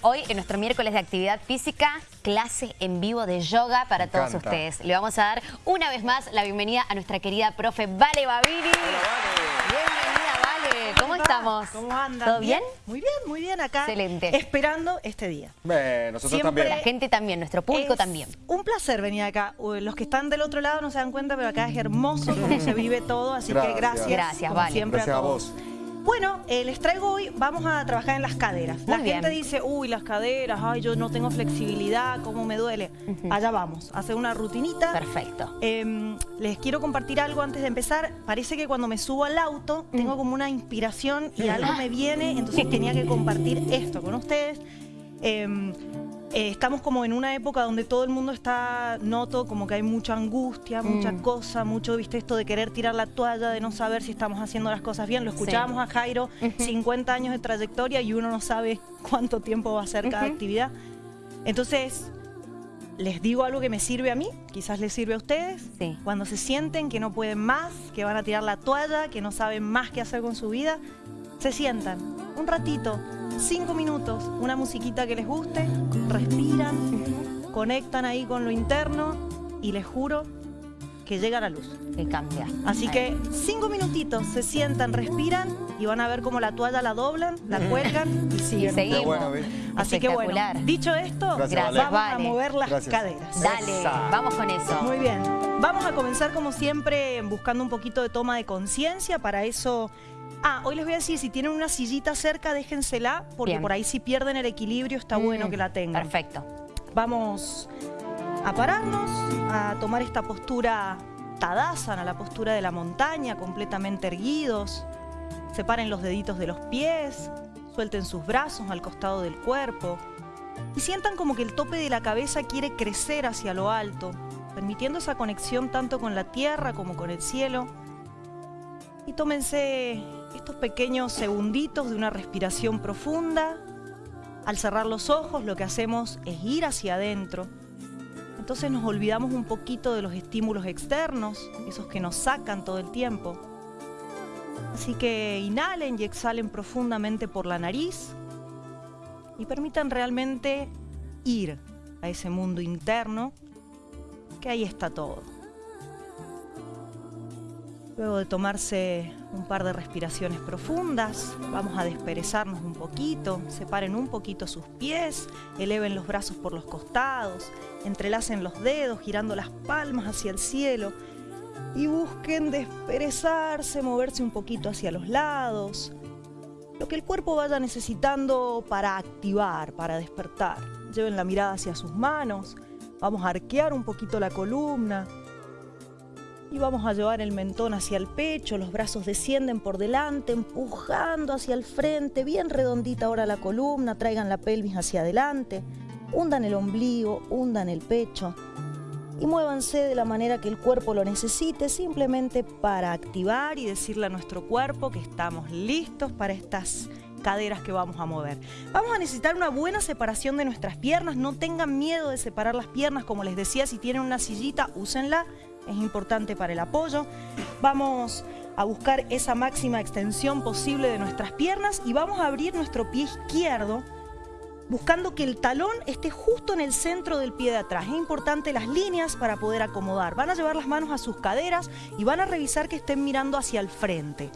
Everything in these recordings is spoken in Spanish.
Hoy, en nuestro miércoles de actividad física, clase en vivo de yoga para todos ustedes. Le vamos a dar una vez más la bienvenida a nuestra querida profe Vale Babini. Bienvenida, Vale. ¿Cómo, estamos? ¿Cómo andan? ¿Todo bien? Muy bien, muy bien acá. Excelente. Esperando este día. Bueno, nosotros Siempre también. La gente también, nuestro púlico Es también. Un placer venir acá. Uh, Los que están del otro lado no se dan cuenta, pero acá es hermoso cómo se vive todo, así Gracias. que gracias. Gracias, Vale. siempre Gracias a todos. vos. Bueno, eh, les traigo hoy, vamos a trabajar en las caderas. La bien. gente dice, uy, las caderas, ay, yo no tengo flexibilidad, cómo me duele. Allá vamos, hacer una rutinita. Perfecto. Eh, les quiero compartir algo antes de empezar. Parece que cuando me subo al auto tengo como una inspiración y algo me viene, entonces tenía que compartir esto con ustedes. Eh, eh, estamos como en una época donde todo el mundo está, noto como que hay mucha angustia, mucha Mm. cosa, mucho, viste, esto de querer tirar la toalla, de no saber si estamos haciendo las cosas bien. Lo escuchábamos a Jairo, 50 años de trayectoria y uno no sabe cuánto tiempo va a ser cada actividad. Entonces, les digo algo que me sirve a mí, quizás les sirve a ustedes. Sí. Cuando se sienten que no pueden más, que van a tirar la toalla, que no saben más qué hacer con su vida, se sientan un ratito, cinco minutos, una musiquita que les guste, respiran, conectan ahí con lo interno y les juro que llega la luz. Que cambia. Así Ahí. que cinco minutitos, se sientan, respiran y van a ver cómo la toalla la doblan, la cuelgan y Y siguen. seguimos. bueno, ¿ves? Así que bueno, dicho esto, Gracias, vamos Vale. a mover las Gracias. caderas. Dale, Esa. vamos con eso. Muy bien. Vamos a comenzar como siempre buscando un poquito de toma de conciencia. Para eso... Ah, hoy les voy a decir, si tienen una sillita cerca, déjensela, porque Bien. por ahí si pierden el equilibrio está bueno Mm, que la tengan. Perfecto. Vamos a pararnos, a tomar esta postura Tadasana, la postura de la montaña, completamente erguidos. Separen los deditos de los pies, suelten sus brazos al costado del cuerpo y sientan como que el tope de la cabeza quiere crecer hacia lo alto, permitiendo esa conexión tanto con la tierra como con el cielo. Y tómense estos pequeños segunditos de una respiración profunda. Al cerrar los ojos lo que hacemos es ir hacia adentro. Entonces nos olvidamos un poquito de los estímulos externos, esos que nos sacan todo el tiempo. Así que inhalen y exhalen profundamente por la nariz y permitan realmente ir a ese mundo interno, que ahí está todo. Luego de tomarse un par de respiraciones profundas, vamos a desperezarnos un poquito, separen un poquito sus pies, eleven los brazos por los costados, entrelacen los dedos girando las palmas hacia el cielo y busquen desperezarse, moverse un poquito hacia los lados, lo que el cuerpo vaya necesitando para activar, para despertar. Lleven la mirada hacia sus manos, vamos a arquear un poquito la columna, y vamos a llevar el mentón hacia el pecho, los brazos descienden por delante, empujando hacia el frente, bien redondita ahora la columna, traigan la pelvis hacia adelante, hundan el ombligo, hundan el pecho y muévanse de la manera que el cuerpo lo necesite, simplemente para activar y decirle a nuestro cuerpo que estamos listos para estas caderas que vamos a mover. Vamos a necesitar una buena separación de nuestras piernas, no tengan miedo de separar las piernas, como les decía, si tienen una sillita, úsenla, es importante para el apoyo. Vamos a buscar esa máxima extensión posible de nuestras piernas y vamos a abrir nuestro pie izquierdo buscando que el talón esté justo en el centro del pie de atrás. Es importante las líneas para poder acomodar. Van a llevar las manos a sus caderas y van a revisar que estén mirando hacia el frente.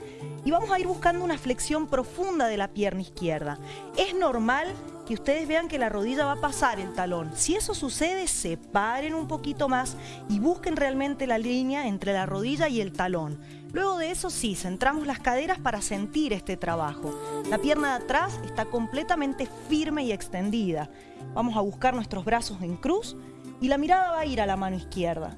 Y vamos a ir buscando una flexión profunda de la pierna izquierda. Es normal que ustedes vean que la rodilla va a pasar el talón. Si eso sucede, separen un poquito más y busquen realmente la línea entre la rodilla y el talón. Luego de eso sí, centramos las caderas para sentir este trabajo. La pierna de atrás está completamente firme y extendida. Vamos a buscar nuestros brazos en cruz y la mirada va a ir a la mano izquierda.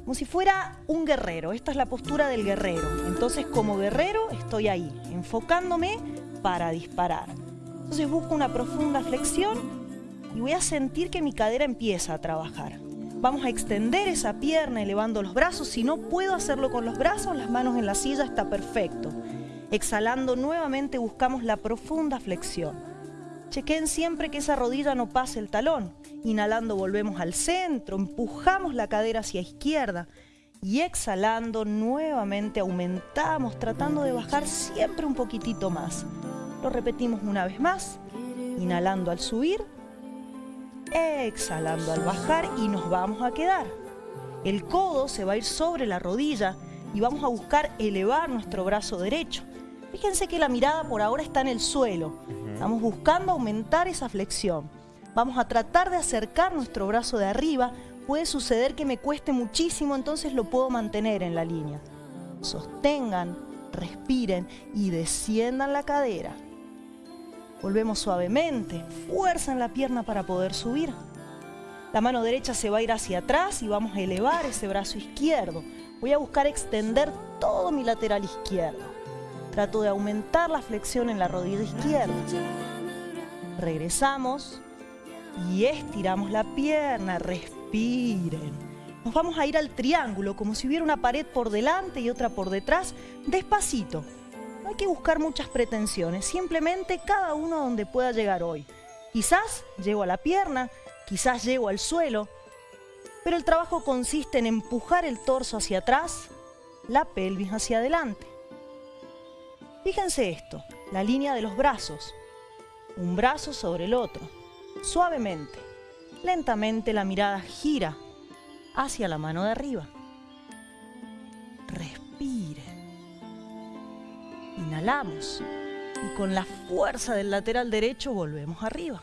Como si fuera un guerrero, esta es la postura del guerrero. Entonces como guerrero estoy ahí, enfocándome para disparar. Entonces busco una profunda flexión y voy a sentir que mi cadera empieza a trabajar. Vamos a extender esa pierna elevando los brazos. Si no puedo hacerlo con los brazos, las manos en la silla está perfecto. Exhalando nuevamente buscamos la profunda flexión. Chequen siempre que esa rodilla no pase el talón. Inhalando volvemos al centro, empujamos la cadera hacia izquierda y exhalando nuevamente aumentamos tratando de bajar siempre un poquitito más. Lo repetimos una vez más. Inhalando al subir, exhalando al bajar y nos vamos a quedar. El codo se va a ir sobre la rodilla y vamos a buscar elevar nuestro brazo derecho. Fíjense que la mirada por ahora está en el suelo. Estamos buscando aumentar esa flexión. Vamos a tratar de acercar nuestro brazo de arriba. Puede suceder que me cueste muchísimo, entonces lo puedo mantener en la línea. Sostengan, respiren y desciendan la cadera. Volvemos suavemente, fuerza en la pierna para poder subir. La mano derecha se va a ir hacia atrás y vamos a elevar ese brazo izquierdo. Voy a buscar extender todo mi lateral izquierdo. Trato de aumentar la flexión en la rodilla izquierda. Regresamos y estiramos la pierna. Respiren. Nos vamos a ir al triángulo, como si hubiera una pared por delante y otra por detrás, despacito. No hay que buscar muchas pretensiones, simplemente cada uno donde pueda llegar hoy. Quizás llego a la pierna, quizás llego al suelo, pero el trabajo consiste en empujar el torso hacia atrás, la pelvis hacia adelante. Fíjense esto, la línea de los brazos, un brazo sobre el otro, suavemente, lentamente la mirada gira hacia la mano de arriba. Respire. Inhalamos y con la fuerza del lateral derecho volvemos arriba.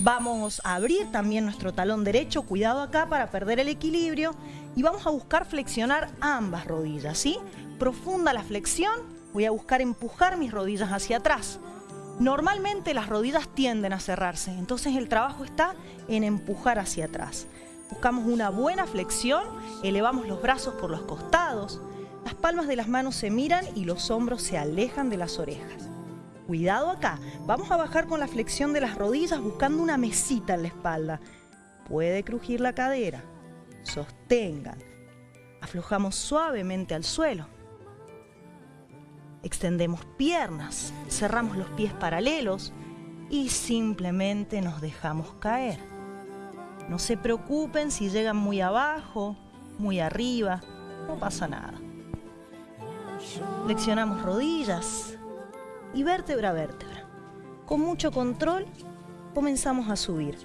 Vamos a abrir también nuestro talón derecho, cuidado acá para perder el equilibrio y vamos a buscar flexionar ambas rodillas, ¿sí? Profunda la flexión, voy a buscar empujar mis rodillas hacia atrás. Normalmente las rodillas tienden a cerrarse, entonces el trabajo está en empujar hacia atrás. Buscamos una buena flexión, elevamos los brazos por los costados, las palmas de las manos se miran y los hombros se alejan de las orejas. Cuidado acá, vamos a bajar con la flexión de las rodillas buscando una mesita en la espalda. Puede crujir la cadera. Sostengan. Aflojamos suavemente al suelo. Extendemos piernas, cerramos los pies paralelos y simplemente nos dejamos caer. No se preocupen si llegan muy abajo, muy arriba, no pasa nada. Flexionamos rodillas, y vértebra a vértebra. Con mucho control comenzamos a subir.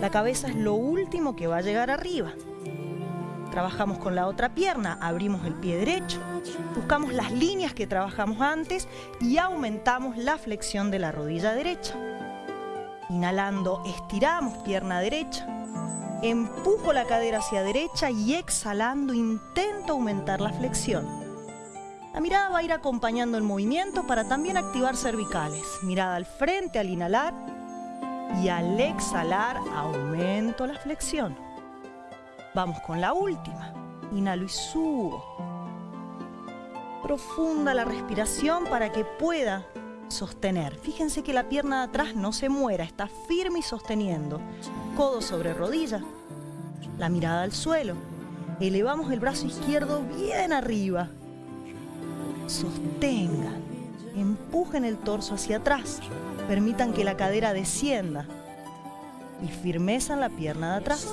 La cabeza es lo último que va a llegar arriba. Trabajamos con la otra pierna, abrimos el pie derecho, buscamos las líneas que trabajamos antes y aumentamos la flexión de la rodilla derecha. Inhalando, estiramos pierna derecha, empujo la cadera hacia derecha y exhalando intento aumentar la flexión. La mirada va a ir acompañando el movimiento para también activar cervicales. Mirada al frente al inhalar y al exhalar aumento la flexión. Vamos con la última. Inhalo y subo. Profunda la respiración para que pueda sostener. Fíjense que la pierna de atrás no se muera, está firme y sosteniendo. Codo sobre rodilla. La mirada al suelo. Elevamos el brazo izquierdo bien arriba sostengan, empujen el torso hacia atrás, permitan que la cadera descienda y firmeza en la pierna de atrás.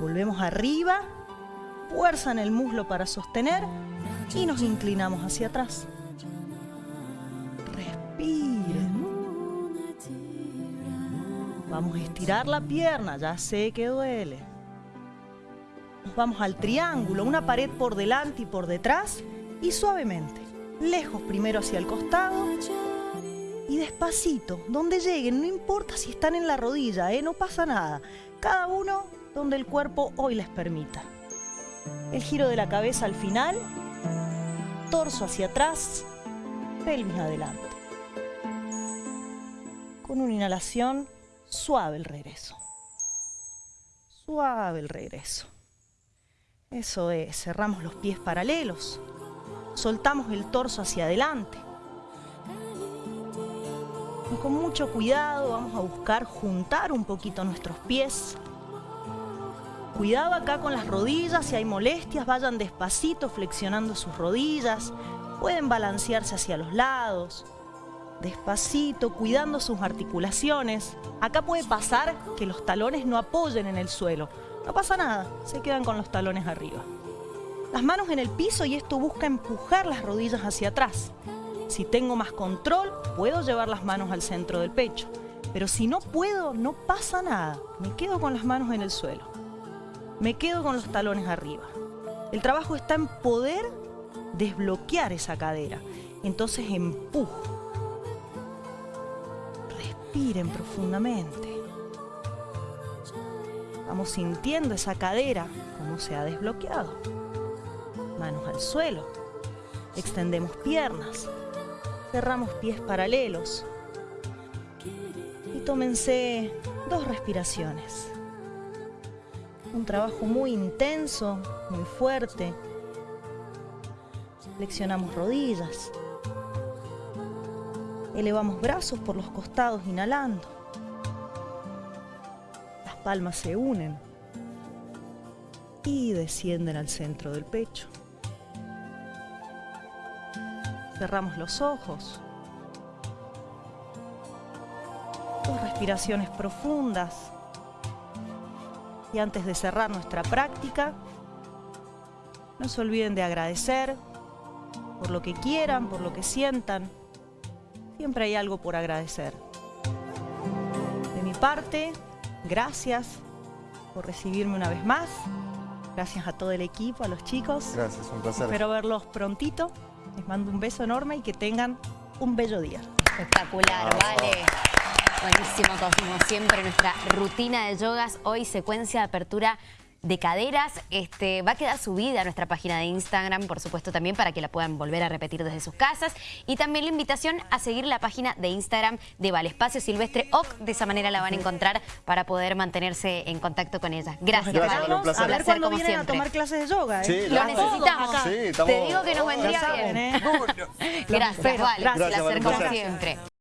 Volvemos arriba, fuerza en el muslo para sostener y nos inclinamos hacia atrás. Respiren. Vamos a estirar la pierna, ya sé que duele. Nos vamos al triángulo, una pared por delante y por detrás y suavemente, lejos primero hacia el costado y despacito, donde lleguen, no importa si están en la rodilla, ¿eh? no pasa nada, cada uno donde el cuerpo hoy les permita. El giro de la cabeza al final, torso hacia atrás, pelvis adelante. Con una inhalación, suave el regreso. Suave el regreso. Eso es, cerramos los pies paralelos, soltamos el torso hacia adelante. Y con mucho cuidado vamos a buscar juntar un poquito nuestros pies. Cuidado acá con las rodillas, si hay molestias, vayan despacito flexionando sus rodillas. Pueden balancearse hacia los lados. Despacito, cuidando sus articulaciones. Acá puede pasar que los talones no apoyen en el suelo. No pasa nada, se quedan con los talones arriba las manos en el piso y esto busca empujar las rodillas hacia atrás. Si tengo más control, puedo llevar las manos al centro del pecho. Pero si no puedo, no pasa nada. Me quedo con las manos en el suelo. Me quedo con los talones arriba. El trabajo está en poder desbloquear esa cadera. Entonces empujo. Respiren profundamente. Vamos sintiendo esa cadera como se ha desbloqueado. Manos al suelo. Extendemos piernas. Cerramos pies paralelos. Y tómense dos respiraciones. Un trabajo muy intenso, muy fuerte. Flexionamos rodillas. Elevamos brazos por los costados inhalando. Las palmas se unen y descienden al centro del pecho. Cerramos los ojos. Dos respiraciones profundas. Y antes de cerrar nuestra práctica, no se olviden de agradecer por lo que quieran, por lo que sientan. Siempre hay algo por agradecer. De mi parte, gracias por recibirme una vez más. Gracias a todo el equipo, a los chicos. Gracias, un placer. Espero verlos prontito. Les mando un beso enorme y que tengan un bello día. Espectacular, vale. Buenísimo, como siempre, nuestra rutina de yogas. Hoy secuencia de apertura de caderas. Este, va a quedar subida a nuestra página de Instagram, por supuesto, también para que la puedan volver a repetir desde sus casas. Y también la invitación a seguir la página de Instagram de Vale Espacio Silvestre OC. De esa manera la van a encontrar para poder mantenerse en contacto con ella. Gracias, Gracias, Vale. un placer. A ver como vienen a tomar clases de yoga. ¿eh? Sí, Lo la- necesitamos. Sí, estamos- Te digo que nos vendría bien. ¿eh? Gracias. Vale. Gracias, placer como siempre.